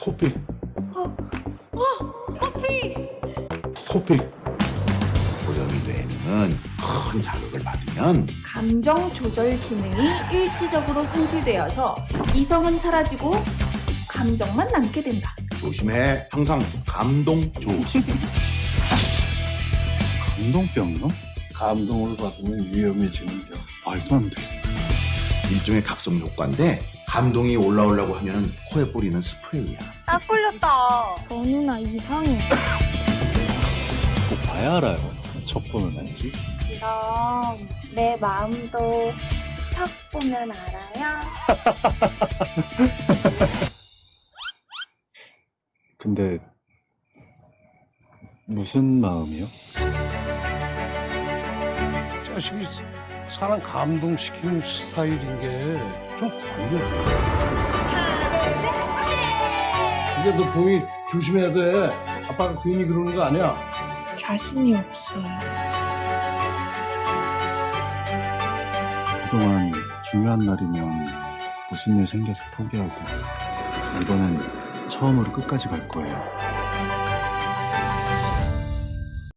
코피 커피! 코피 고정이 뇌는 큰 자극을 받으면 감정 조절 기능이 일시적으로 상실되어서 이성은 사라지고 감정만 남게 된다. 조심해. 항상 감동 조심. 감동병이요? 감동을 받으면 위험해지는 병. 말도 안 돼. 일종의 각성 효과인데 감동이 올라오려고 하면은 코에 뿌리는 스프레이야. 딱 걸렸다. 저 누나 이상해. 꼭 봐야 알아요. 첫 보면 알지. 그럼 내 마음도 척 보면 알아요? 근데 무슨 마음이요? 자식이 사람 감동시키는 스타일인 게 좀 걸려. 이게 너 봉이 조심해야 돼. 아빠가 괜히 그러는 거 아니야. 자신이 없어요. 그동안 중요한 날이면 무슨 일 생겨서 포기하고 이번엔 처음으로 끝까지 갈 거예요.